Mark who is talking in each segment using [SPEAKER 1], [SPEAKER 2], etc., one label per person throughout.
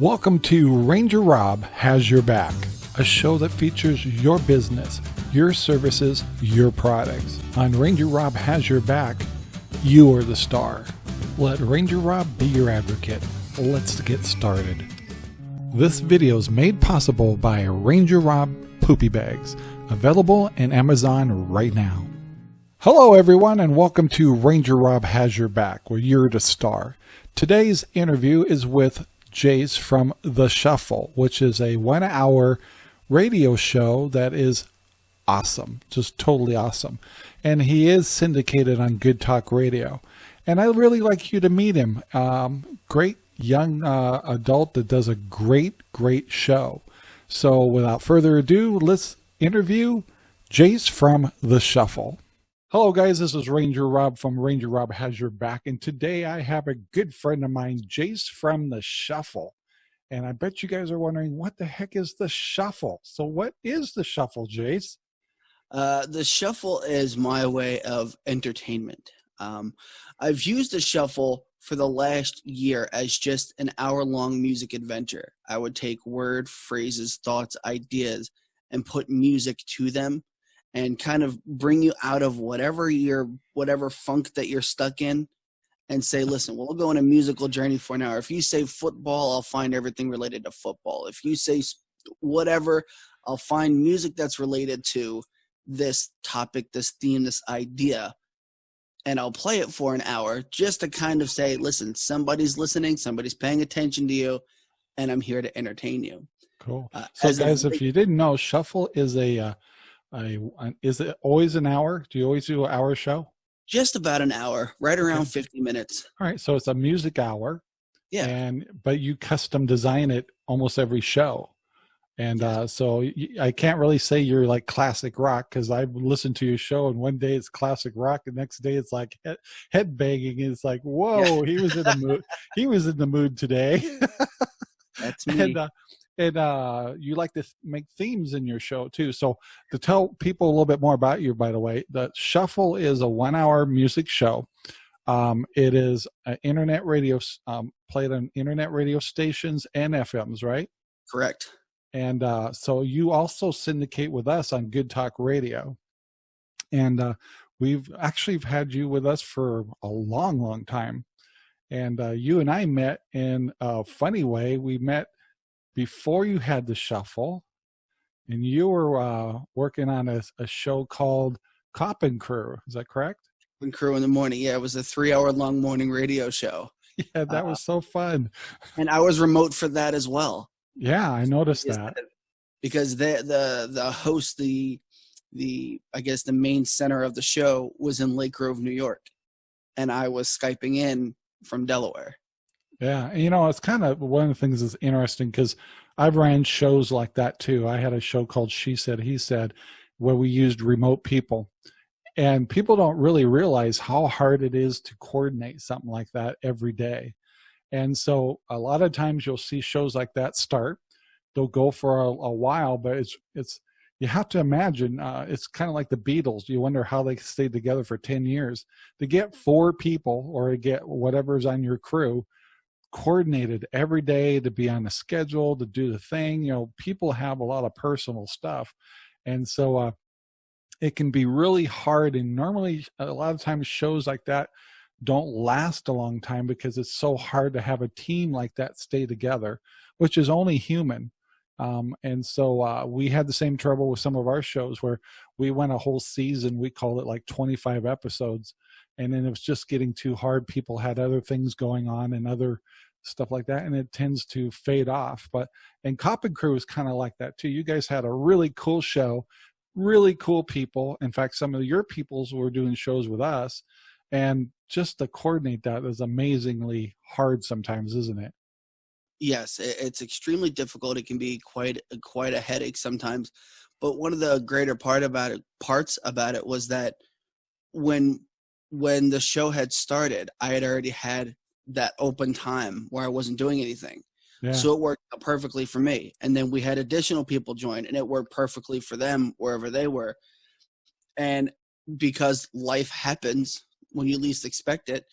[SPEAKER 1] Welcome to Ranger Rob Has Your Back, a show that features your business, your services, your products. On Ranger Rob Has Your Back, you are the star. Let Ranger Rob be your advocate. Let's get started. This video is made possible by Ranger Rob Poopy Bags, available in Amazon right now. Hello, everyone, and welcome to Ranger Rob Has Your Back, where you're the star. Today's interview is with Jace from The Shuffle, which is a one hour radio show that is awesome, just totally awesome. And he is syndicated on Good Talk Radio. And I really like you to meet him. Um, great young uh, adult that does a great, great show. So without further ado, let's interview Jace from The Shuffle. Hello guys, this is Ranger Rob from Ranger Rob Has Your Back and today I have a good friend of mine, Jace from The Shuffle. And I bet you guys are wondering, what the heck is The Shuffle? So what is The Shuffle, Jace?
[SPEAKER 2] Uh, the Shuffle is my way of entertainment. Um, I've used The Shuffle for the last year as just an hour-long music adventure. I would take word, phrases, thoughts, ideas, and put music to them and kind of bring you out of whatever your whatever funk that you're stuck in and say listen we'll go on a musical journey for an hour. If you say football i'll find everything related to football. If you say whatever i'll find music that's related to this topic this theme this idea and i'll play it for an hour just to kind of say listen somebody's listening somebody's paying attention to you and i'm here to entertain you
[SPEAKER 1] cool. Uh, so guys a, if you didn't know shuffle is a uh, I, is it always an hour? Do you always do an hour show?
[SPEAKER 2] Just about an hour, right around okay. 50 minutes.
[SPEAKER 1] All right. So it's a music hour.
[SPEAKER 2] Yeah.
[SPEAKER 1] And, but you custom design it almost every show. And uh, so I can't really say you're like classic rock because I've listened to your show and one day it's classic rock, the next day it's like head, head banging. It's like, whoa, yeah. he was in the mood. he was in the mood today.
[SPEAKER 2] That's me.
[SPEAKER 1] And, uh, and uh, you like to make themes in your show too. So to tell people a little bit more about you, by the way, the Shuffle is a one-hour music show. Um, it is an internet radio um, played on internet radio stations and FMs, right?
[SPEAKER 2] Correct.
[SPEAKER 1] And uh, so you also syndicate with us on Good Talk Radio, and uh, we've actually had you with us for a long, long time. And uh, you and I met in a funny way. We met before you had the shuffle and you were uh, working on a, a, show called Cop and Crew. Is that correct?
[SPEAKER 2] And Crew in the morning. Yeah, it was a three hour long morning radio show.
[SPEAKER 1] Yeah, that uh, was so fun.
[SPEAKER 2] And I was remote for that as well.
[SPEAKER 1] Yeah, I noticed because that.
[SPEAKER 2] Because the the the host, the the I guess the main center of the show was in Lake Grove, New York, and I was skyping in from Delaware.
[SPEAKER 1] Yeah, you know, it's kind of one of the things that's interesting because I've ran shows like that too. I had a show called She Said, He Said, where we used remote people. And people don't really realize how hard it is to coordinate something like that every day. And so a lot of times you'll see shows like that start. They'll go for a, a while, but it's it's you have to imagine uh, it's kind of like the Beatles. You wonder how they stayed together for 10 years. To get four people or to get whatever's on your crew coordinated every day to be on the schedule to do the thing you know people have a lot of personal stuff. And so uh it can be really hard and normally a lot of times shows like that don't last a long time because it's so hard to have a team like that stay together which is only human um, and so uh, we had the same trouble with some of our shows where we went a whole season we called it like 25 episodes and then it was just getting too hard people had other things going on and other stuff like that and it tends to fade off but and cop and crew is kind of like that too you guys had a really cool show really cool people in fact some of your peoples were doing shows with us and just to coordinate that is amazingly hard sometimes isn't it
[SPEAKER 2] yes it's extremely difficult it can be quite uh, quite a headache sometimes but one of the greater part about it parts about it was that when when the show had started, I had already had that open time where I wasn't doing anything. Yeah. So it worked perfectly for me. And then we had additional people join and it worked perfectly for them wherever they were. And because life happens when you least expect it,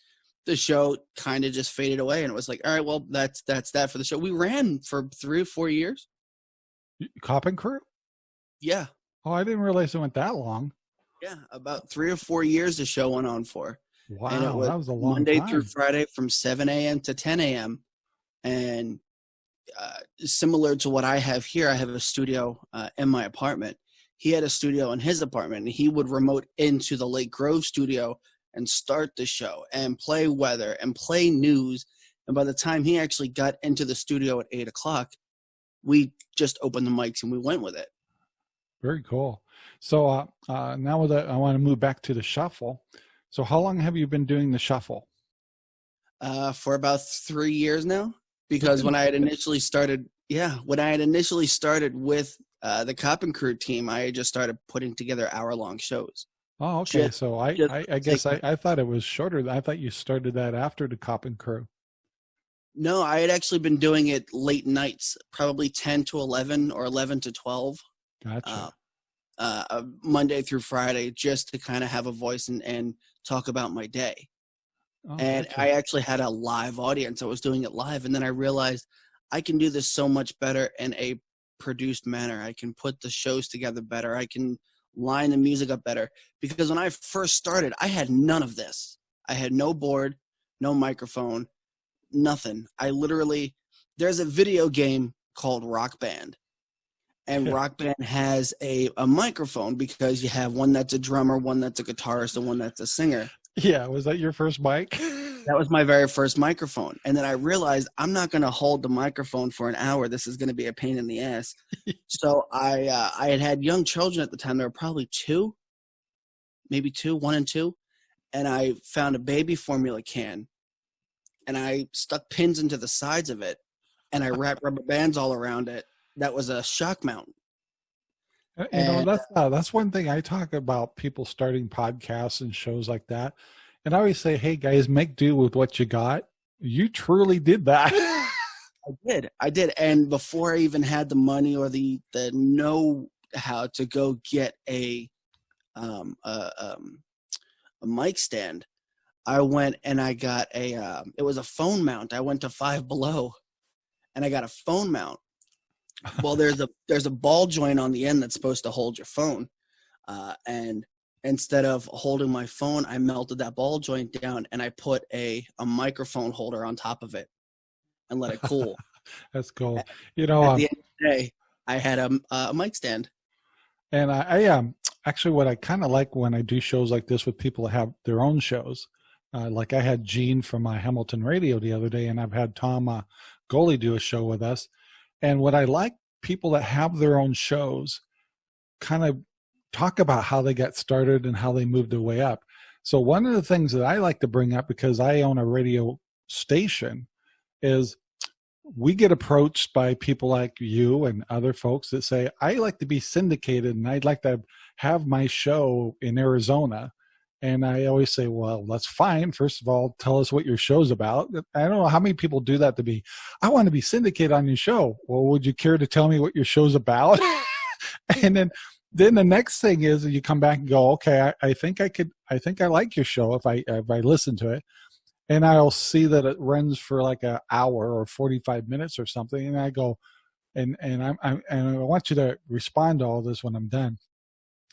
[SPEAKER 2] the show kind of just faded away, and it was like, all right, well, that's that's that for the show. We ran for three or four years.
[SPEAKER 1] Cop and Crew.
[SPEAKER 2] Yeah.
[SPEAKER 1] Oh, I didn't realize it went that long.
[SPEAKER 2] Yeah, about three or four years the show went on for.
[SPEAKER 1] Wow, was that was a long
[SPEAKER 2] Monday
[SPEAKER 1] time.
[SPEAKER 2] through Friday from 7 a.m. to 10 a.m. And uh, similar to what I have here, I have a studio uh, in my apartment. He had a studio in his apartment, and he would remote into the Lake Grove studio and start the show and play weather and play news. And by the time he actually got into the studio at eight o'clock, we just opened the mics and we went with it.
[SPEAKER 1] Very cool. So uh, uh, now that I want to move back to the shuffle. So how long have you been doing the shuffle?
[SPEAKER 2] Uh, for about three years now. Because when I had initially started, yeah, when I had initially started with uh, the Cop and Crew team, I just started putting together hour-long shows.
[SPEAKER 1] Oh, okay. Just, so I, I, I, guess I, I thought it was shorter. I thought you started that after the Cop and Crew.
[SPEAKER 2] No, I had actually been doing it late nights, probably 10 to 11 or 11 to 12.
[SPEAKER 1] Gotcha.
[SPEAKER 2] Uh, uh, Monday through Friday, just to kind of have a voice and, and talk about my day. Oh, and gotcha. I actually had a live audience. I was doing it live. And then I realized I can do this so much better in a produced manner. I can put the shows together better. I can line the music up better. Because when I first started, I had none of this. I had no board, no microphone, nothing. I literally, there's a video game called Rock Band. And Rock Band has a, a microphone because you have one that's a drummer, one that's a guitarist, and one that's a singer.
[SPEAKER 1] Yeah, was that your first mic?
[SPEAKER 2] that was my very first microphone. And then I realized I'm not going to hold the microphone for an hour. This is going to be a pain in the ass. so I uh, I had had young children at the time. They were probably two, maybe two, one and two. And I found a baby formula can and I stuck pins into the sides of it and I wrapped rubber bands all around it. That was a shock mount.
[SPEAKER 1] Uh, you and, know, that's uh, that's one thing I talk about people starting podcasts and shows like that. And I always say, hey guys, make do with what you got. You truly did that.
[SPEAKER 2] I did. I did. And before I even had the money or the the know how to go get a um a um a mic stand, I went and I got a, uh, it was a phone mount. I went to Five Below and I got a phone mount. well, there's a, there's a ball joint on the end that's supposed to hold your phone. Uh, and instead of holding my phone, I melted that ball joint down and I put a, a microphone holder on top of it and let it cool.
[SPEAKER 1] that's cool. You know,
[SPEAKER 2] at
[SPEAKER 1] um,
[SPEAKER 2] the end of the day, I had a, a mic stand.
[SPEAKER 1] And I, I um, actually what I kind of like when I do shows like this with people that have their own shows uh, like I had Gene from my Hamilton radio the other day, and I've had Tom uh, Goley do a show with us. And what I like people that have their own shows kind of talk about how they got started and how they moved their way up. So one of the things that I like to bring up because I own a radio station is we get approached by people like you and other folks that say, I like to be syndicated and I'd like to have my show in Arizona. And I always say, well, that's fine. First of all, tell us what your show's about. I don't know how many people do that to me. I want to be syndicated on your show. Well, would you care to tell me what your show's about? and then, then the next thing is you come back and go, okay, I, I think I could, I think I like your show if I, if I listen to it and I'll see that it runs for like an hour or 45 minutes or something. And I go, and, and I'm, I'm, and I want you to respond to all this when I'm done.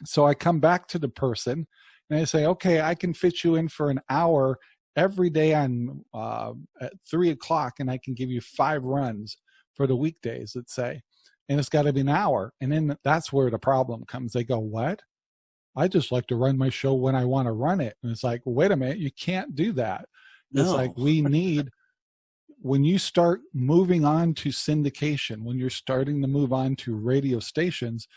[SPEAKER 1] So I come back to the person and I say, okay, I can fit you in for an hour every day on uh, at three o'clock, and I can give you five runs for the weekdays, let's say, and it's got to be an hour. And then that's where the problem comes. They go, what? I just like to run my show when I want to run it. And it's like, wait a minute, you can't do that. No. It's like we need when you start moving on to syndication, when you're starting to move on to radio stations,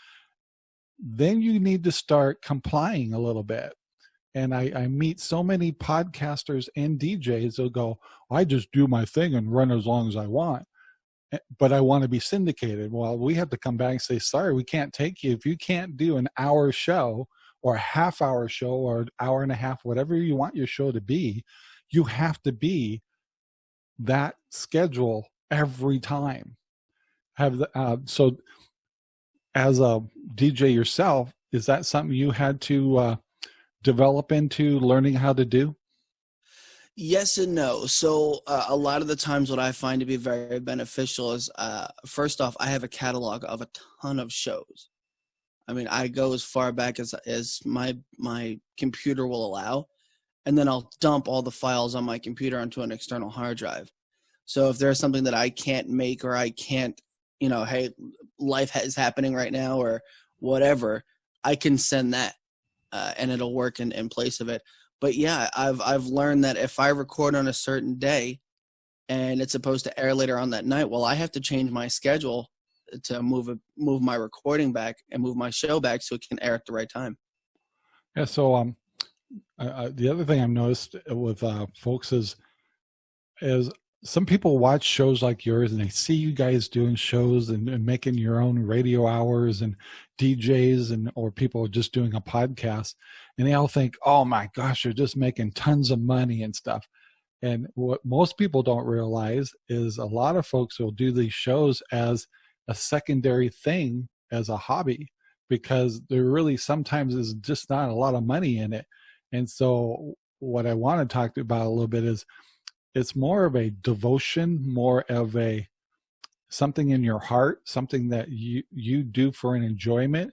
[SPEAKER 1] then you need to start complying a little bit. And I, I meet so many podcasters and DJs they'll go, I just do my thing and run as long as I want. But I want to be syndicated. Well, we have to come back and say, sorry, we can't take you. If you can't do an hour show or a half hour show or an hour and a half, whatever you want your show to be, you have to be that schedule every time. Have the, uh, so as a DJ yourself, is that something you had to uh, develop into learning how to do?
[SPEAKER 2] Yes and no. So uh, a lot of the times, what I find to be very beneficial is, uh, first off, I have a catalog of a ton of shows. I mean, I go as far back as as my my computer will allow, and then I'll dump all the files on my computer onto an external hard drive. So if there's something that I can't make or I can't, you know, hey, life is happening right now or whatever, I can send that, uh, and it'll work in in place of it but yeah, I've I've learned that if I record on a certain day and it's supposed to air later on that night, well, I have to change my schedule to move move my recording back and move my show back so it can air at the right time.
[SPEAKER 1] Yeah. So um, the other thing I've noticed with uh, folks is is some people watch shows like yours and they see you guys doing shows and, and, making your own radio hours and DJs and or people just doing a podcast and they all think, oh my gosh, you're just making tons of money and stuff. And what most people don't realize is a lot of folks will do these shows as a secondary thing as a hobby because there really sometimes is just not a lot of money in it. And so what I want to talk about a little bit is it's more of a devotion, more of a something in your heart, something that you you do for an enjoyment.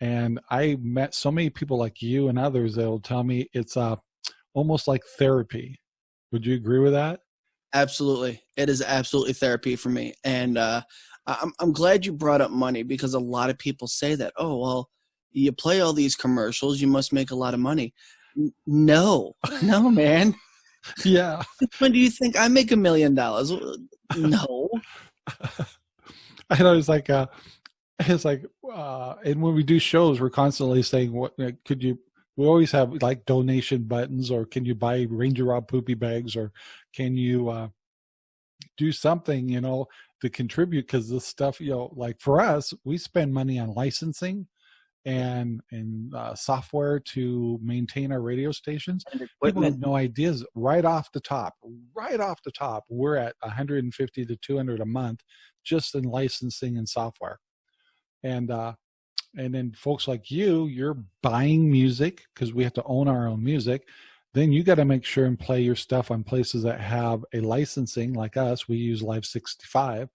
[SPEAKER 1] And I met so many people like you and others that will tell me it's uh, almost like therapy. Would you agree with that?
[SPEAKER 2] Absolutely, it is absolutely therapy for me. And uh, I'm I'm glad you brought up money because a lot of people say that. Oh well, you play all these commercials, you must make a lot of money. No, no, man
[SPEAKER 1] yeah.
[SPEAKER 2] When do you think I make a million dollars? No.
[SPEAKER 1] I know it's like uh it's like uh and when we do shows we're constantly saying what could you we always have like donation buttons or can you buy Ranger Rob poopy bags or can you uh do something, you know, to contribute because this stuff, you know, like for us, we spend money on licensing and and uh, software to maintain our radio stations. People have no ideas right off the top. Right off the top, we're at 150 to 200 a month just in licensing and software. And uh, and then folks like you, you're buying music because we have to own our own music. Then you got to make sure and play your stuff on places that have a licensing, like us. We use Live 65.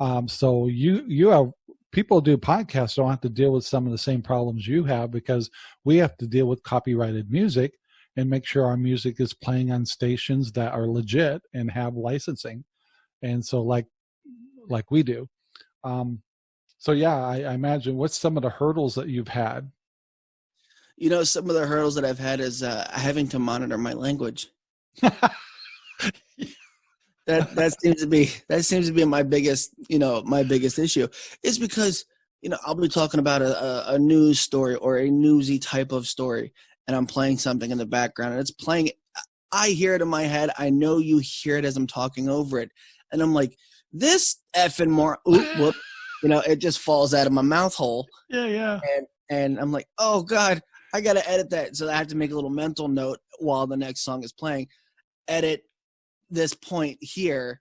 [SPEAKER 1] Um, so you you have people do podcasts don't have to deal with some of the same problems you have because we have to deal with copyrighted music and make sure our music is playing on stations that are legit and have licensing and so like like we do um so yeah I, I imagine what's some of the hurdles that you've had?
[SPEAKER 2] You know some of the hurdles that i've had is uh, having to monitor my language. That that seems to be that seems to be my biggest you know my biggest issue. Is because you know I'll be talking about a, a news story or a newsy type of story and I'm playing something in the background and it's playing I hear it in my head I know you hear it as I'm talking over it and I'm like this effing more whoop you know it just falls out of my mouth hole
[SPEAKER 1] yeah yeah
[SPEAKER 2] and and I'm like oh god I gotta edit that so I have to make a little mental note while the next song is playing edit this point here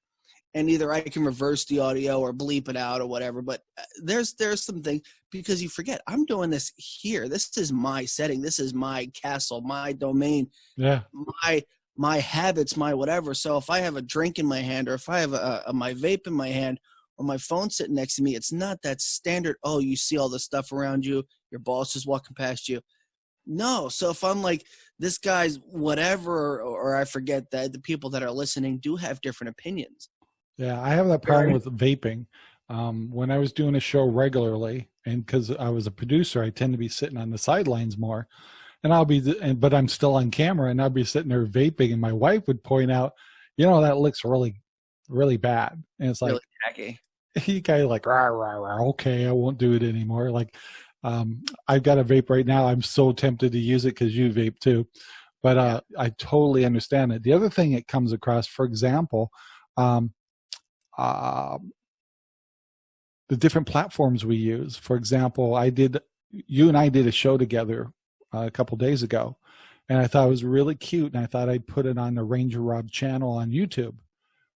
[SPEAKER 2] and either I can reverse the audio or bleep it out or whatever. But uh, there's there's some things because you forget I'm doing this here. This is my setting. This is my castle, my domain.
[SPEAKER 1] Yeah.
[SPEAKER 2] My my habits, my whatever. So if I have a drink in my hand or if I have a, a my vape in my hand or my phone sitting next to me, it's not that standard. Oh, you see all the stuff around you. Your boss is walking past you. No. So if I'm like, this guy's whatever, or, I forget that the people that are listening do have different opinions.
[SPEAKER 1] Yeah, I have that problem with vaping. Um, when I was doing a show regularly, and because I was a producer, I tend to be sitting on the sidelines more. And I'll be, but I'm still on camera, and I'll be sitting there vaping, and my wife would point out, you know, that looks really, really bad. And it's like, really
[SPEAKER 2] tacky.
[SPEAKER 1] You guys like, rah, rah, rah, okay, I won't do it anymore. Like, um, I've got a vape right now. I'm so tempted to use it because you vape too. But uh, I totally understand it. The other thing it comes across, for example, um, uh, the different platforms we use. For example, I did, you and I did a show together uh, a couple days ago, and I thought it was really cute, and I thought I'd put it on the Ranger Rob channel on YouTube,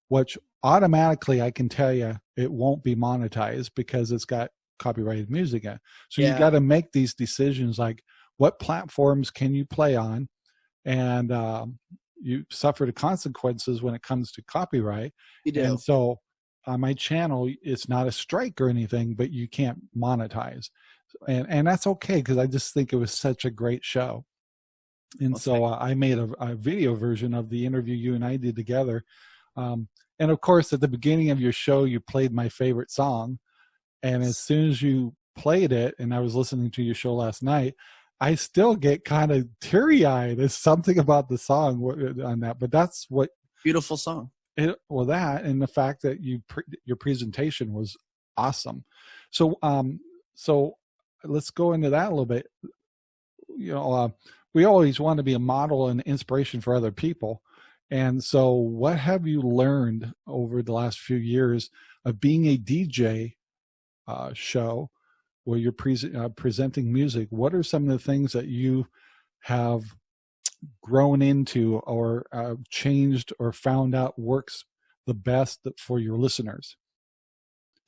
[SPEAKER 1] which automatically I can tell you it won't be monetized because it's got copyrighted music in. So yeah. you got to make these decisions like what platforms can you play on and um, you suffer the consequences when it comes to copyright.
[SPEAKER 2] You do.
[SPEAKER 1] And so on my channel, it's not a strike or anything, but you can't monetize. And, and that's okay because I just think it was such a great show. And
[SPEAKER 2] Well,
[SPEAKER 1] so uh, I made a, a video version of the interview you and I did together. Um, and of course, at the beginning of your show, you played my favorite song. And as soon as you played it, and I was listening to your show last night, I still get kind of teary eyed. There's something about the song on that, but that's what
[SPEAKER 2] Beautiful song.
[SPEAKER 1] it, well that and the fact that you pre- your presentation was awesome. So um so let's go into that a little bit. You know, uh, we always want to be a model and inspiration for other people. And so what have you learned over the last few years of being a DJ uh, show where you're pre- uh, presenting music? What are some of the things that you have grown into or uh, changed or found out works the best for your listeners?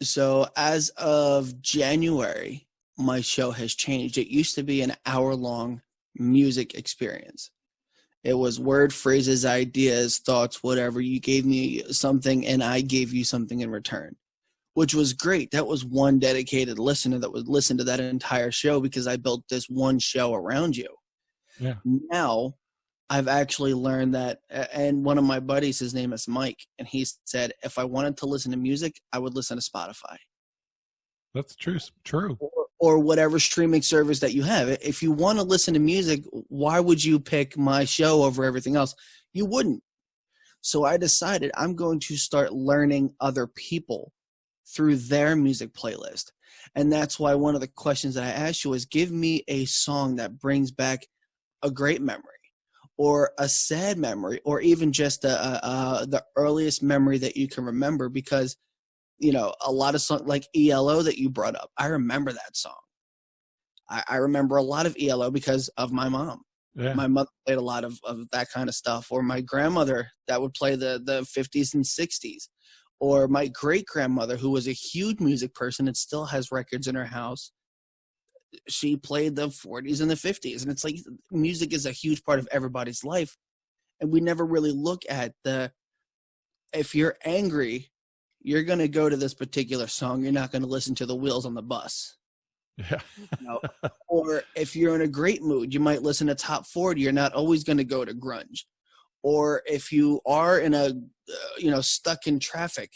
[SPEAKER 2] So as of January, my show has changed. It used to be an hour long music experience. It was word, phrases, ideas, thoughts, whatever. You gave me something and I gave you something in return, which was great. That was one dedicated listener that would listen to that entire show because I built this one show around you.
[SPEAKER 1] Yeah.
[SPEAKER 2] Now I've actually learned that, and one of my buddies, his name is Mike, and he said if I wanted to listen to music, I would listen to Spotify
[SPEAKER 1] That's true. True.
[SPEAKER 2] Or, whatever streaming service that you have. If you want to listen to music, why would you pick my show over everything else? You wouldn't. So I decided I'm going to start learning other people through their music playlist. And that's why one of the questions that I asked you was give me a song that brings back a great memory or a sad memory or even just a, a, a, the earliest memory that you can remember because you know, a lot of songs like ELO that you brought up. I remember that song. I, I remember a lot of ELO because of my mom.
[SPEAKER 1] Yeah.
[SPEAKER 2] My mother played a lot of, of that kind of stuff, or my grandmother that would play the, the 50s and 60s, or my great grandmother who was a huge music person and still has records in her house. She played the 40s and the 50s. And it's like music is a huge part of everybody's life. And we never really look at the, if you're angry, you're going to go to this particular song. You're not going to listen to the wheels on the bus.
[SPEAKER 1] yeah.
[SPEAKER 2] You know? or if you're in a great mood, you might listen to top 40. You're not always going to go to grunge. Or if you are in a, uh, you know, stuck in traffic,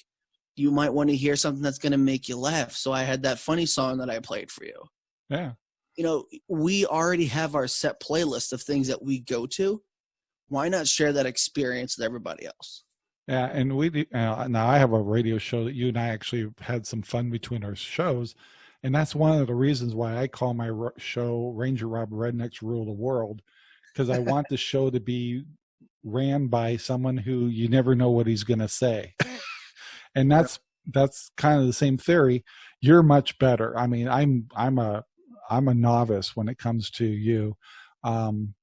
[SPEAKER 2] you might want to hear something that's going to make you laugh. So I had that funny song that I played for you.
[SPEAKER 1] Yeah.
[SPEAKER 2] You know, we already have our set playlist of things that we go to. Why not share that experience with everybody else?
[SPEAKER 1] Yeah, and we uh, now I have a radio show that you and I actually had some fun between our shows, and that's one of the reasons why I call my show Ranger Rob Rednecks Rule the World, because I want the show to be ran by someone who you never know what he's going to say, and that's that's kind of the same theory. You're much better. I mean, I'm I'm a I'm a novice when it comes to you. Um,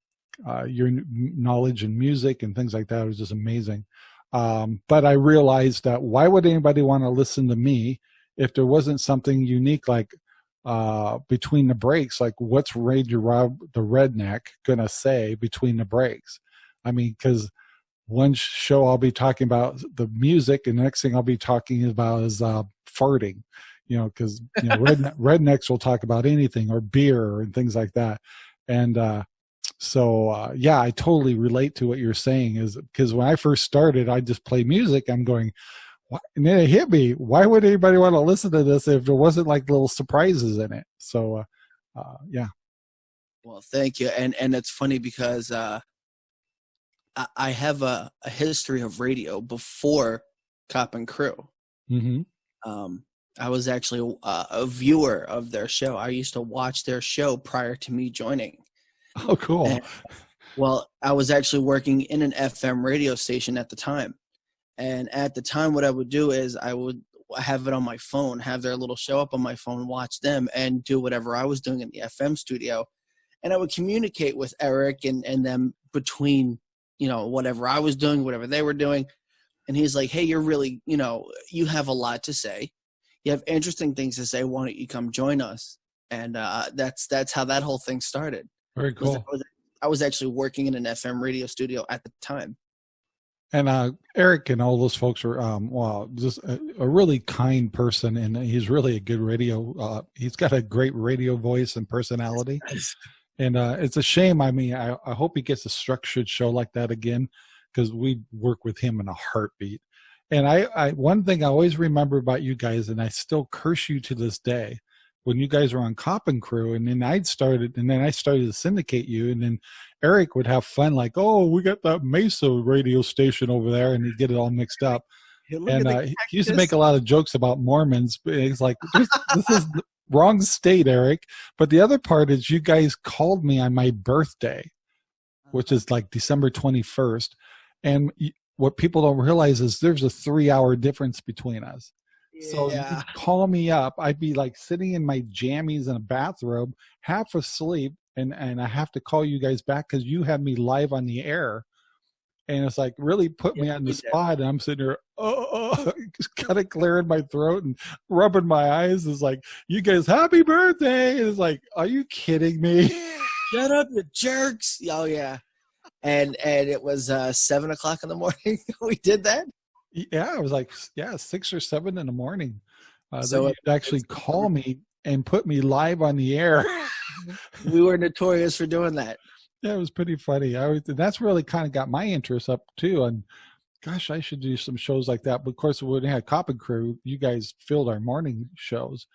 [SPEAKER 1] uh, your knowledge in music and things like that is just amazing. Um, but I realized that why would anybody want to listen to me if there wasn't something unique like uh, between the breaks? Like, what's Ranger Rob the Redneck gonna say between the breaks? I mean, because one show I'll be talking about the music, and the next thing I'll be talking about is uh, farting. You know, because you know, redne- rednecks will talk about anything or beer and things like that, and uh, so uh, yeah i totally relate to what you're saying is because when i first started i just play music i'm going what? and then it hit me why would anybody want to listen to this if there wasn't like little surprises in it so uh, uh, yeah
[SPEAKER 2] Well, thank you. And and it's funny because uh, I, I have a, a history of radio before Cop and Crew.
[SPEAKER 1] hmm
[SPEAKER 2] Um, I was actually a, a viewer of their show. I used to watch their show prior to me joining.
[SPEAKER 1] oh cool
[SPEAKER 2] And- Well, I was actually working in an FM radio station at the time. And at the time, what I would do is I would have it on my phone, have their little show up on my phone, watch them, and do whatever I was doing in the FM studio. And I would communicate with Eric and, and them between, you know, whatever I was doing, whatever they were doing. And he's like, hey, you're really, you know, you have a lot to say. You have interesting things to say. Why don't you come join us? And uh, that's that's how that whole thing started
[SPEAKER 1] very cool
[SPEAKER 2] I was, I was actually working in an FM radio studio at the time.
[SPEAKER 1] and uh, Eric and all those folks are um, well, just a, a, really kind person, and he's really a good radio. Uh, he's got a great radio voice and personality, and uh, it's a shame. I mean, I, I hope he gets a structured show like that again, because we work with him in a heartbeat. And I, I, one thing I always remember about you guys, and I still curse you to this day, when you guys were on Cop and Crew, and then I'd started, and then I started to syndicate you, and then Eric would have fun, like, "Oh, we got that Mesa radio station over there," and he'd get it all mixed up. Hey, and uh, he used to make a lot of jokes about Mormons. But it's like this, this is the wrong state, Eric. But the other part is, you guys called me on my birthday, which is like December twenty first, and what people don't realize is there's a three hour difference between us. So yeah. call me up. I'd be like sitting in my jammies in a bathrobe, half asleep, and and I have to call you guys back because you have me live on the air. And it's like really put me on the spot, and I'm sitting there, oh, oh just kind of clearing my throat and rubbing my eyes. It's like, you guys, happy birthday! It's like, are you kidding me?
[SPEAKER 2] Shut up, you jerks! Oh yeah, and and it was uh, seven o'clock in the morning. we did that.
[SPEAKER 1] Yeah, it was like yeah, six or seven in the morning. Uh, so you'd actually call me and put me live on the air.
[SPEAKER 2] we were notorious for doing that.
[SPEAKER 1] Yeah, it was pretty funny. I was, that's really kind of got my interest up too. And gosh, I should do some shows like that. But of course, when we had Cop and Crew, you guys filled our morning shows.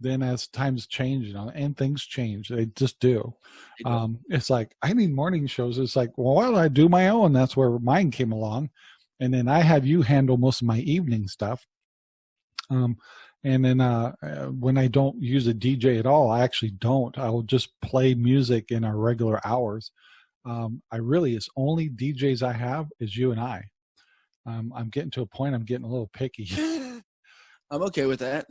[SPEAKER 1] Then as times change, you know, and things change, they just do. Um, it's like I need morning shows. It's like, well, why don't I do my own? That's where mine came along and then I have you handle most of my evening stuff. Um, and then uh, uh, when I don't use a DJ at all, I actually don't. I will just play music in our regular hours. Um, I really, it's only DJs I have is you and I. Um, I'm getting to a point. I'm getting a little picky.
[SPEAKER 2] I'm okay with that.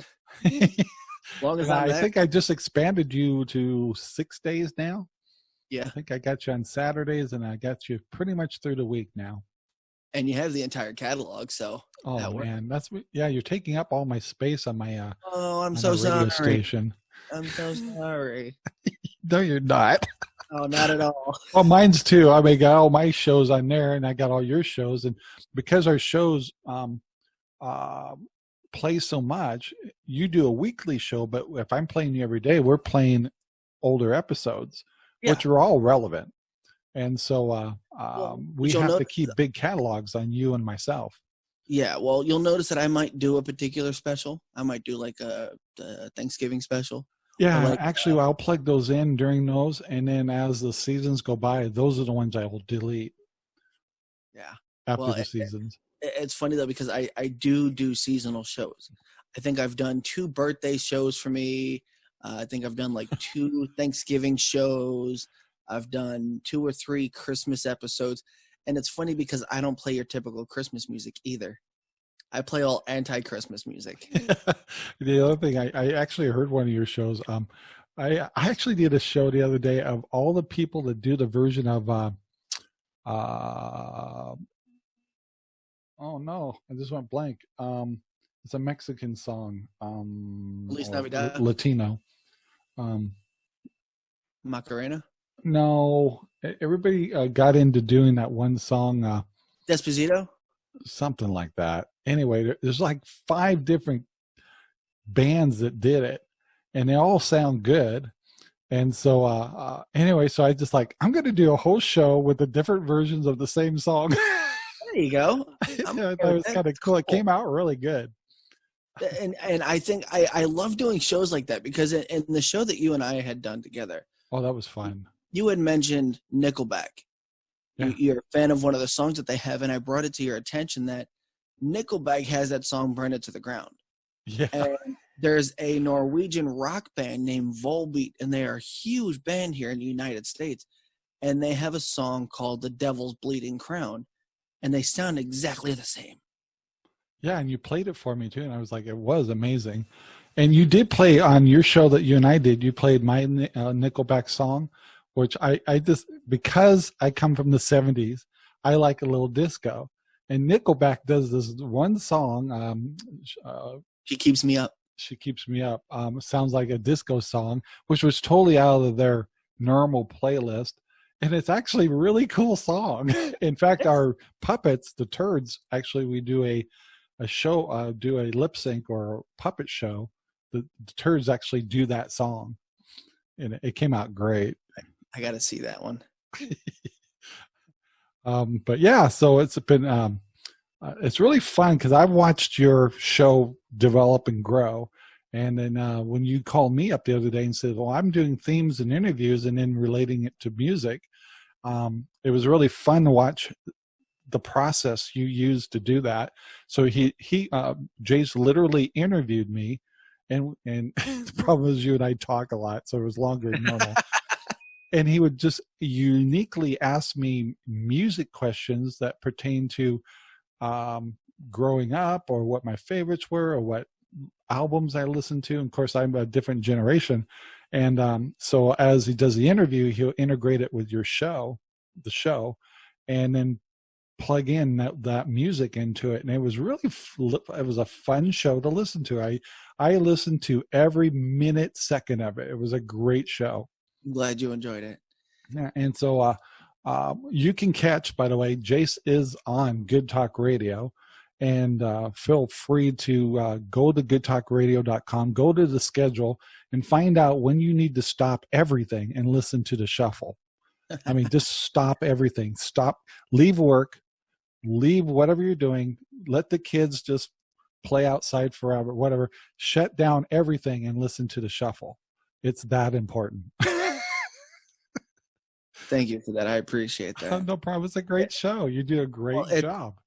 [SPEAKER 2] as
[SPEAKER 1] long as i think I just expanded you to six days now.
[SPEAKER 2] Yeah,
[SPEAKER 1] I think I got you on Saturdays, and I got you pretty much through the week now
[SPEAKER 2] and you have the entire catalog. So
[SPEAKER 1] oh that man, that's yeah. You're taking up all my space on my uh.
[SPEAKER 2] Oh, I'm so sorry. Station. I'm so sorry.
[SPEAKER 1] no, you're not.
[SPEAKER 2] Oh, not at all.
[SPEAKER 1] well, mine's too. I mean, got all my shows on there, and I got all your shows, and because our shows um uh play so much, you do a weekly show, but if I'm playing you every day, we're playing older episodes, yeah. which are all relevant and so uh, um, we have to keep big catalogs on you and myself.
[SPEAKER 2] Yeah, well, you'll notice that I might do a particular special. I might do like a, a Thanksgiving special.
[SPEAKER 1] Yeah, like, actually, uh, I'll plug those in during those, and then as the seasons go by, those are the ones I will delete.
[SPEAKER 2] Yeah,
[SPEAKER 1] after well, the seasons.
[SPEAKER 2] It, it's funny though because I I do do seasonal shows. I think I've done two birthday shows for me. Uh, I think I've done like two Thanksgiving shows. I've done two or three Christmas episodes. And it's funny because I don't play your typical Christmas music either. I play all anti-Christmas music.
[SPEAKER 1] the other thing, I, I actually heard one of your shows. Um, I, I actually did a show the other day of all the people that do the version of, uh, uh, oh no, I just went blank. Um, it's a Mexican song. Um,
[SPEAKER 2] Feliz Navidad.
[SPEAKER 1] Latino. Um,
[SPEAKER 2] Macarena.
[SPEAKER 1] No, everybody uh, got into doing that one song. Uh,
[SPEAKER 2] Despacito.
[SPEAKER 1] Something like that. Anyway, there's like five different bands that did it, and they all sound good. And so, uh, uh anyway, so I just like I'm going to do a whole show with the different versions of the same song.
[SPEAKER 2] there you go.
[SPEAKER 1] yeah, that was kind of cool. It came out really good.
[SPEAKER 2] And and I think I I love doing shows like that because in, in the show that you and I had done together.
[SPEAKER 1] Oh, that was fun
[SPEAKER 2] you had mentioned Nickelback. Yeah. You, are a fan of one of the songs that they have, and I brought it to your attention that Nickelback has that song "Burn It to the Ground."
[SPEAKER 1] Yeah.
[SPEAKER 2] And there's a Norwegian rock band named Volbeat, and they are a huge band here in the United States, and they have a song called "The Devil's Bleeding Crown," and they sound exactly the same.
[SPEAKER 1] Yeah, and you played it for me too, and I was like, it was amazing. And you did play on your show that you and I did. You played my uh, Nickelback song, which I, I just, because I come from the 70s, I like a little disco. And Nickelback does this one song. Um,
[SPEAKER 2] uh, she keeps me up.
[SPEAKER 1] She keeps me up. Um, sounds like a disco song, which was totally out of their normal playlist. and it's actually a really cool song. In fact, our puppets, the turds, actually we do a a show, uh, do a lip sync or a puppet show. The, the turds actually do that song, and it, it came out great.
[SPEAKER 2] I got to see that one.
[SPEAKER 1] um, but yeah, so it's been um, uh, it's really fun because I've watched your show develop and grow. And then uh, when you called me up the other day and said, "Well, I'm doing themes and interviews and then relating it to music," um, it was really fun to watch the process you used to do that. So he he uh, Jace literally interviewed me, and and the problem is you and I talk a lot, so it was longer than normal. and he would just uniquely ask me music questions that pertain to um, growing up or what my favorites were or what albums I listened to. And of course, I'm a different generation. And um, so as he does the interview, he'll integrate it with your show, the show, and then plug in that, that music into it. And it was really, it was a fun show to listen to. I, I listened to every minute, second of it. It was a great show.
[SPEAKER 2] I'm glad you enjoyed it.
[SPEAKER 1] Yeah. And so, uh, uh, you can catch, by the way, Jace is on Good Talk Radio. And uh, feel free to uh, go to goodtalkradio.com, go to the schedule, and find out when you need to stop everything and listen to the shuffle. I mean, just stop everything. Stop, leave work, leave whatever you're doing, let the kids just play outside forever, whatever. Shut down everything and listen to the shuffle. It's that important.
[SPEAKER 2] Thank you for that. I appreciate that.
[SPEAKER 1] no problem. It's a great show. You do a great well, it, job.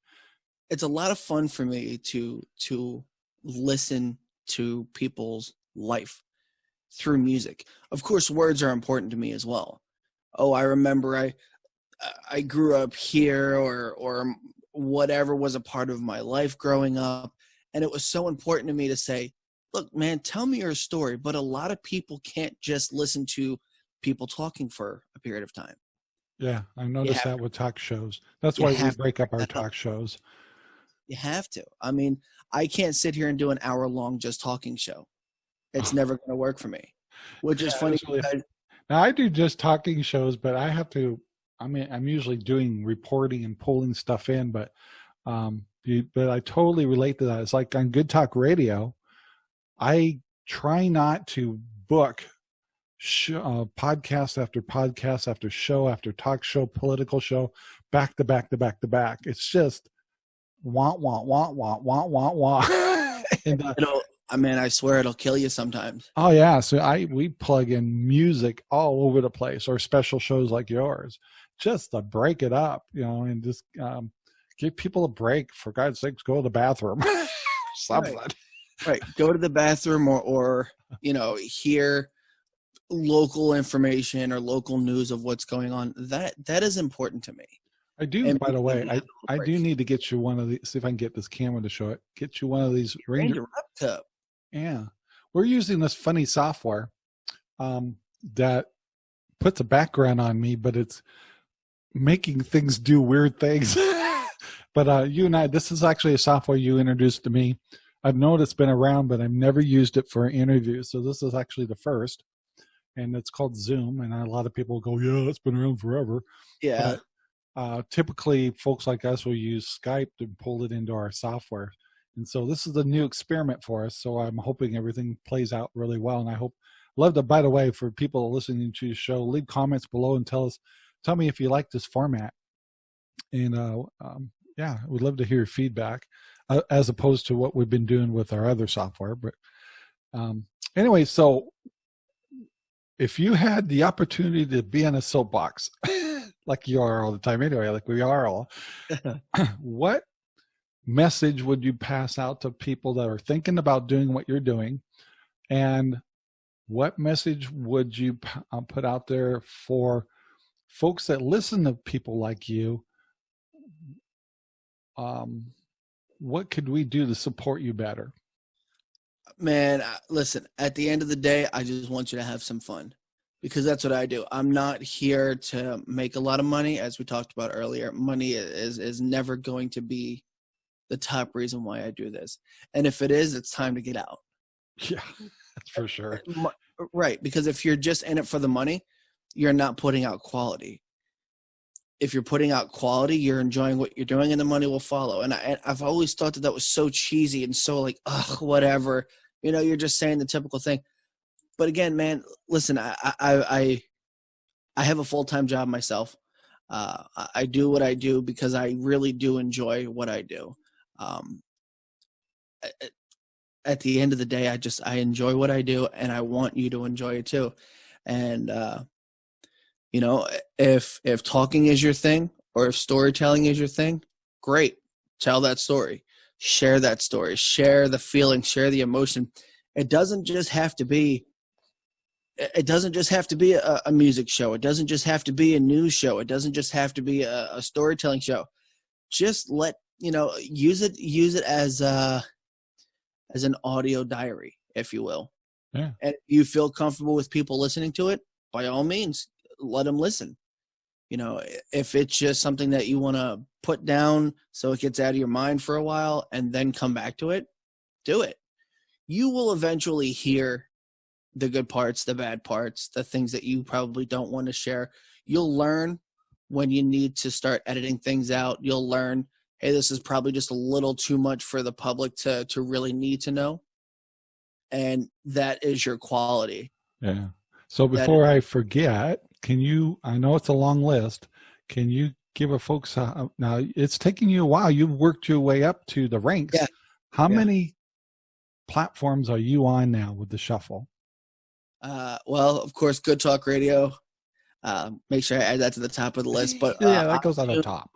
[SPEAKER 2] It's a lot of fun for me to to listen to people's life through music. Of course, words are important to me as well. Oh, I remember I I grew up here or or whatever was a part of my life growing up and it was so important to me to say, look, man, tell me your story, but a lot of people can't just listen to people talking for a period of time.
[SPEAKER 1] Yeah, I noticed that with talk shows. That's why we break up our talk shows.
[SPEAKER 2] You have to. I mean, I can't sit here and do an hour long just talking show. It's never going to work for me. Which yeah, is funny. Because,
[SPEAKER 1] now I do just talking shows, but I have to. I mean, I'm usually doing reporting and pulling stuff in, but um, but I totally relate to that. It's like on Good Talk Radio, I try not to book uh, podcast after podcast after show after talk show, political show, back to back to back to back. It's just want, want, want, want, want, want, want.
[SPEAKER 2] and, uh, it'll, I mean, I swear it'll kill you sometimes.
[SPEAKER 1] Oh yeah, so I we plug in music all over the place, or special shows like yours, just to break it up, you know, and just um, give people a break. For God's sakes, go to the bathroom. Something.
[SPEAKER 2] Right. Right. Go to the bathroom, or or you know, hear local information or local news of what's going on that that is important to me.
[SPEAKER 1] I do and by the way i i do need to get you one of these see if i can get this camera to show it get you one of these ranger, ranger yeah we're using this funny software um that puts a background on me but it's making things do weird things. But uh you and i this is actually a software you introduced to me I've known it's been around, but I've never used it for interviews. So this is actually the first and it's called Zoom. And a lot of people go, yeah, it's been around forever.
[SPEAKER 2] Yeah.
[SPEAKER 1] But, uh, typically, folks like us will use Skype to pull it into our software. And so this is a new experiment for us. So I'm hoping everything plays out really well. And I hope, love to, by the way, for people listening to the show, leave comments below and tell us, tell me if you like this format. And uh, um, yeah, we'd love to hear your feedback uh, as opposed to what we've been doing with our other software. But um, anyway, so if you had the opportunity to be on a soapbox, like you are all the time anyway, like we are all, what message would you pass out to people that are thinking about doing what you're doing? And what message would you uh, put out there for folks that listen to people like you? Um, what could we do to support you better?
[SPEAKER 2] man, listen, at the end of the day, I just want you to have some fun because that's what I do. I'm not here to make a lot of money, as we talked about earlier. Money is is never going to be the top reason why I do this. And if it is, it's time to get out.
[SPEAKER 1] Yeah, that's for sure.
[SPEAKER 2] Right, because if you're just in it for the money, you're not putting out quality. If you're putting out quality, you're enjoying what you're doing, and the money will follow. And, I, have always thought that that was so cheesy and so like, ugh, whatever. You know, you're just saying the typical thing. But again, man, listen, I I I, I have a full time job myself. Uh, I do what I do because I really do enjoy what I do. Um, at the end of the day, I just I enjoy what I do, and I want you to enjoy it too. And uh, you know, if if talking is your thing or if storytelling is your thing, great. Tell that story. Share that story. Share the feeling, share the emotion. It doesn't just have to be it doesn't just have to be a, a music show. It doesn't just have to be a news show. It doesn't just have to be a, a storytelling show. Just let you know use it use it as uh as an audio diary, if you will.
[SPEAKER 1] Yeah.
[SPEAKER 2] And you feel comfortable with people listening to it, by all means, let them listen. You know, if it's just something that you want to put down so it gets out of your mind for a while and then come back to it, do it. You will eventually hear the good parts, the bad parts, the things that you probably don't want to share. You'll learn when you need to start editing things out. You'll learn, hey, this is probably just a little too much for the public to to really need to know. And that is your quality.
[SPEAKER 1] Yeah. So before I forget, can you? I know it's a long list. Can you give a folks uh, now? It's taking you a while. You've worked your way up to the ranks.
[SPEAKER 2] Yeah.
[SPEAKER 1] How
[SPEAKER 2] Yeah.
[SPEAKER 1] many platforms are you on now with the shuffle?
[SPEAKER 2] Uh, well, of course, Good Talk Radio. Uh, make sure I add that to the top of the list. But uh,
[SPEAKER 1] yeah, that goes on the top.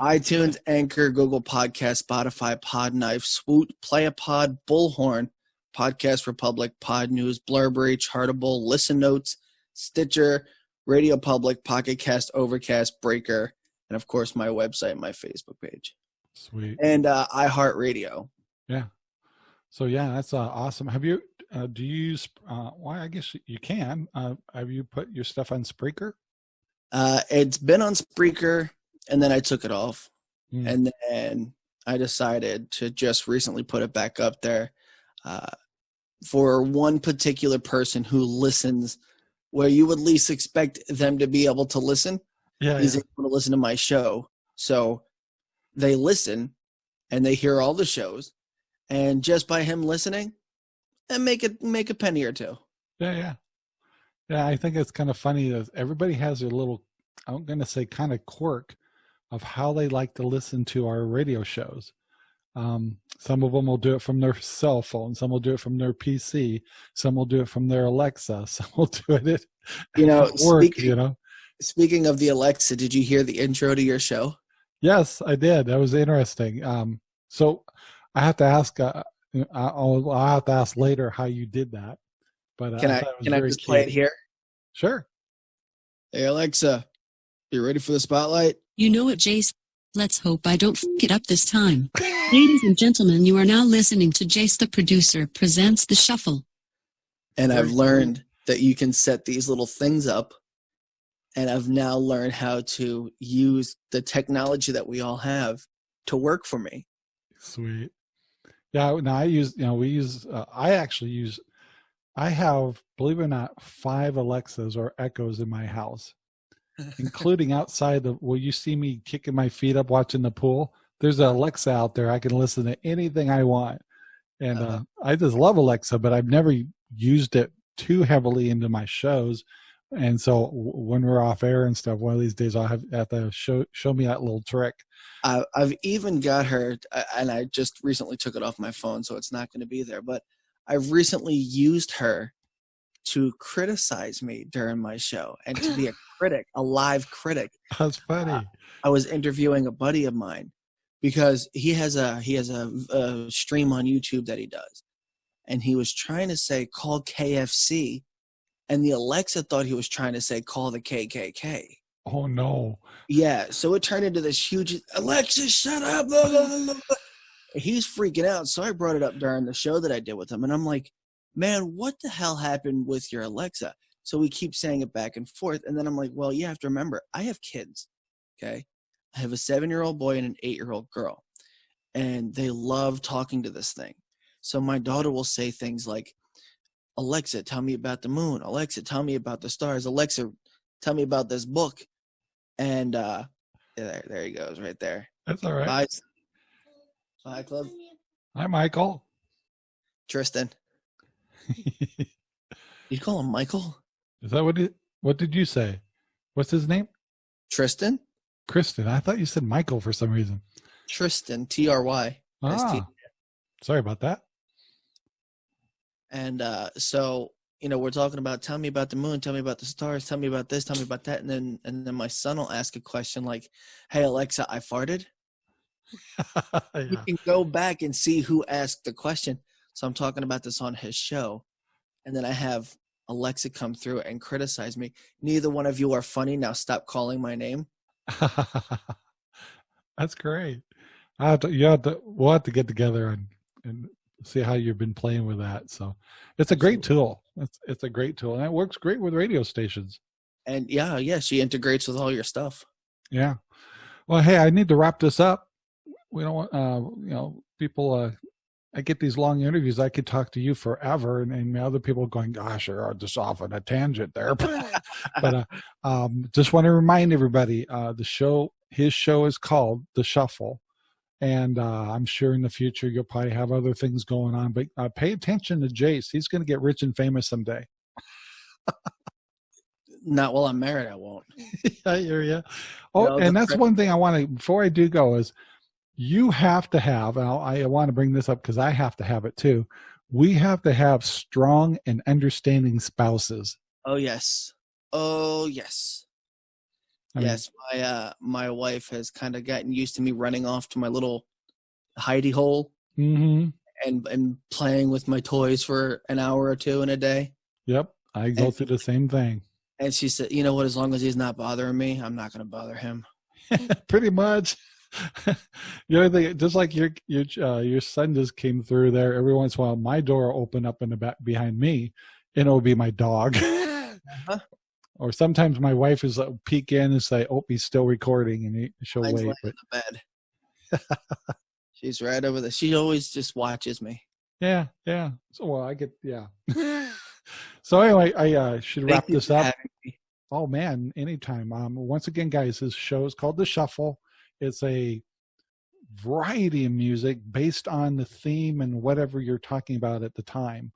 [SPEAKER 2] iTunes, Anchor, Google Podcast, Spotify, Podknife, Swoot, Play a Pod, Bullhorn, Podcast Republic, Pod News, Blubrry, Chartable, Listen Notes, Stitcher, Radio Public, Pocket Cast, Overcast, Breaker, and of course my website, my Facebook page,
[SPEAKER 1] Sweet.
[SPEAKER 2] and uh, iHeartRadio. Yeah.
[SPEAKER 1] So yeah, that's uh, awesome. Have you? Uh, do you use? Uh, why? I guess you can. Uh, have you put your stuff on Spreaker?
[SPEAKER 2] Uh, it's been on Spreaker, and then I took it off.
[SPEAKER 1] Hmm.
[SPEAKER 2] and then I decided to just recently put it back up there uh, for one particular person who listens, where you would least expect them to be able to listen.
[SPEAKER 1] yeah,
[SPEAKER 2] He's
[SPEAKER 1] yeah.
[SPEAKER 2] able to listen to my show, so they listen and they hear all the shows, and just by him listening, and make it make a penny or two.
[SPEAKER 1] Yeah, yeah. Yeah, I think it's kind of funny that everybody has their little, I'm going to say kind of quirk of how they like to listen to our radio shows. Um, some of them will do it from their cell phone. Some will do it from their PC. Some will do it from their Alexa. Some will do it at
[SPEAKER 2] You know,
[SPEAKER 1] at work,
[SPEAKER 2] speaking-
[SPEAKER 1] you know.
[SPEAKER 2] Speaking of the Alexa, did you hear the intro to your show?
[SPEAKER 1] Yes, I did. That was interesting. Um, so I have to ask, uh, I'll, I'll have to ask later how you did that. But uh,
[SPEAKER 2] Can I
[SPEAKER 1] thought it was
[SPEAKER 2] can I
[SPEAKER 1] very
[SPEAKER 2] just play it here?
[SPEAKER 1] Sure.
[SPEAKER 2] Hey Alexa, you ready for the spotlight?
[SPEAKER 3] You know it, Jace. Let's hope I don't f it up this time. Ladies and gentlemen, you are now listening to Jace the producer presents The Shuffle.
[SPEAKER 2] And I've learned that you can set these little things up. And I've now learned how to use the technology that we all have to work for me.
[SPEAKER 1] Sweet. Yeah. now I use, you know, we use, uh, I actually use, I have, believe it or not, five Alexas or Echoes in my house, including outside the, will you see me kicking my feet up watching the pool? There's an Alexa out there. I can listen to anything I want. And uh,
[SPEAKER 2] Uh-huh.
[SPEAKER 1] I just love Alexa, but I've never used it too heavily into my shows. And so when we're off air and stuff, one of these days I'll have, have to show, show me that little trick.
[SPEAKER 2] I've even got her, uh, and I just recently took it off my phone, so it's not going to be there. But I've recently used her to criticize me during my show and to be a critic, a live critic.
[SPEAKER 1] That's uh, funny.
[SPEAKER 2] I was interviewing a buddy of mine because he has a he has a, a stream on YouTube that he does, and he was trying to say call KFC, and the Alexa thought he was trying to say call the KKK.
[SPEAKER 1] oh no.
[SPEAKER 2] Yeah, so it turned into this huge Alexa, shut up! Blah, blah, blah." He's freaking out, so I brought it up during the show that I did with him, and I'm like, "Man, what the hell happened with your Alexa?" So we keep saying it back and forth, and then I'm like, "Well, you have to remember, I have kids, okay? I have a seven-year-old boy and an eight-year-old girl, and they love talking to this thing. So my daughter will say things like." Alexa, tell me about the moon. Alexa, tell me about the stars. Alexa, tell me about this book And uh, there, there he goes, right there.
[SPEAKER 1] That's all right.
[SPEAKER 2] Bye. Bye, club.
[SPEAKER 1] Hi, Michael.
[SPEAKER 2] Tristan. You call him Michael?
[SPEAKER 1] Is that what it, what did you say? What's his name?
[SPEAKER 2] Tristan?
[SPEAKER 1] Kristen. I thought you said Michael for some reason.
[SPEAKER 2] Tristan, T R Y.
[SPEAKER 1] Ah, sorry about that.
[SPEAKER 2] And uh, so, you know, we're talking about tell me about the moon, tell me about the stars, tell me about this, tell me about that. And then and then my son will ask a question like, Hey Alexa, I farted. You can go back and see who asked the question. So I'm talking about this on his show. And then I have Alexa come through and criticize me. Neither one of you are funny. Now stop calling my name.
[SPEAKER 1] That's great. I have to, you have to, we'll have to get together and, and see how you've been playing with that. So it's a great tool. It's, it's a great tool and it works great with radio stations.
[SPEAKER 2] And yeah, yeah, she integrates with all your stuff.
[SPEAKER 1] Yeah. Well, hey, I need to wrap this up. We don't want, uh, you know, people, uh, I get these long interviews. I could talk to you forever, and, and other people going, "Gosh, you're just off on a tangent there." but uh, um, just want to remind everybody, uh, the show, his show is called The Shuffle, and uh, I'm sure in the future you'll probably have other things going on. But uh, pay attention to Jace; he's going to get rich and famous someday.
[SPEAKER 2] Not while I'm married, I won't.
[SPEAKER 1] I hear you. Oh, and that's one thing I want to before I do go is you have to have. I want to bring this up because I have to have it too. We have to have strong and understanding spouses.
[SPEAKER 2] Oh yes. Oh yes.
[SPEAKER 1] I mean,
[SPEAKER 2] yes. My uh my wife has kind of gotten used to me running off to my little hidey hole
[SPEAKER 1] mhm.
[SPEAKER 2] and and playing with my toys for an hour or two in a day.
[SPEAKER 1] Yep. I go
[SPEAKER 2] And-
[SPEAKER 1] through the same thing.
[SPEAKER 2] And she said, "You know what? As long as he's not bothering me, I'm not going to bother him."
[SPEAKER 1] Pretty much. the know, thing, just like your your uh, your son just came through there. Every once in a while, my door will open up in the back behind me, and it'll be my dog.
[SPEAKER 2] Uh-huh.
[SPEAKER 1] Or sometimes my wife is uh, peek in and say, "Oh, he's still recording," and he, she'll
[SPEAKER 2] Mine's
[SPEAKER 1] wait. But
[SPEAKER 2] in the bed. She's right over there. She always just watches me.
[SPEAKER 1] yeah, yeah. So well, I get yeah. so anyway, I uh, should wrap
[SPEAKER 2] Thank you
[SPEAKER 1] this up. Oh man, anytime. Um, once again, guys, this show is called The Shuffle. It's a variety of music based on the theme and whatever you're talking about at the time.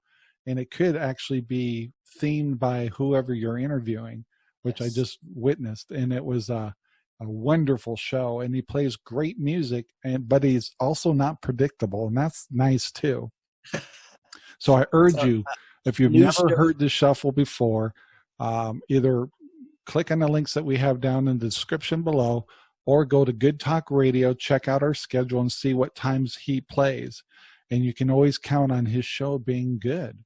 [SPEAKER 1] And it could actually be themed by whoever you're interviewing, which I just witnessed. And it was a, a wonderful show. And he plays great music, and but he's also not predictable, and that's nice too. So I urge
[SPEAKER 2] So,
[SPEAKER 1] you, if you've never heard the shuffle before, um, either click on the links that we have down in the description below or go to good talk radio check out our schedule and see what times he plays and you can always count on his show being good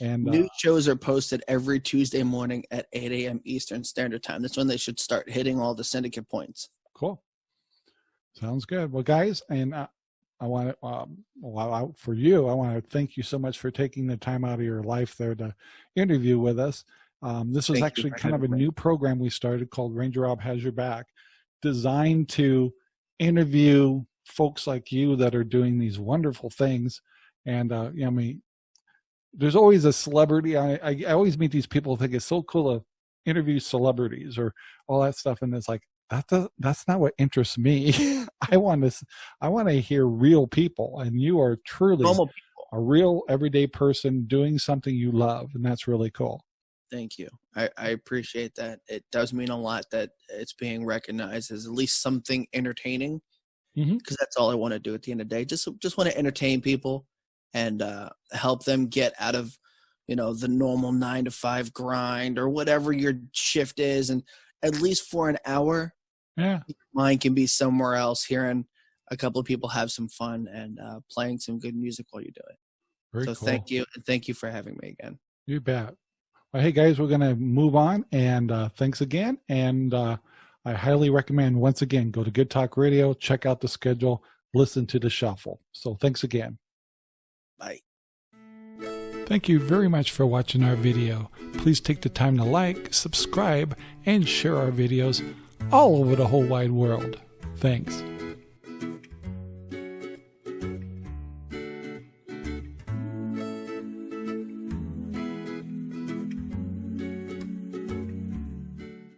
[SPEAKER 1] and uh,
[SPEAKER 2] New shows are posted every Tuesday morning at 8 a.m. Eastern Standard Time. That's when they should start hitting all the syndicate points.
[SPEAKER 1] cool sounds good well guys and uh, i want to um, well, for you i want to thank you so much for taking the time out of your life there to interview with us um, this was
[SPEAKER 2] Thank
[SPEAKER 1] actually kind of a
[SPEAKER 2] me.
[SPEAKER 1] new program we started called ranger rob has your back designed to interview folks like you that are doing these wonderful things. And uh you know, i mean there's always a celebrity. I, I i always meet these people who think it's so cool to interview celebrities or all that stuff. And it's like that does, that's not what interests me. I want to I want to hear real people. And you are truly a real everyday person doing something you love. And that's really cool
[SPEAKER 2] Thank you. I, I appreciate that. It does mean a lot that it's being recognized as at least something entertaining. Because that's all I want to do at the end of the day. Just just want to entertain people and uh, help them get out of you know the normal nine to five grind or whatever your shift is, and at least for an hour,
[SPEAKER 1] yeah
[SPEAKER 2] mine can be somewhere else, hearing a couple of people have some fun and uh, playing some good music while you do it.
[SPEAKER 1] very
[SPEAKER 2] so
[SPEAKER 1] cool
[SPEAKER 2] thank you, and thank you for having me again.
[SPEAKER 1] You bet. Well, hey guys, we're gonna move on, and uh, thanks again. And uh, I highly recommend once again go to Good Talk Radio, check out the schedule, listen to the shuffle. So thanks again.
[SPEAKER 2] Bye.
[SPEAKER 1] Thank you very much for watching our video. Please take the time to like, subscribe, and share our videos all over the whole wide world. Thanks.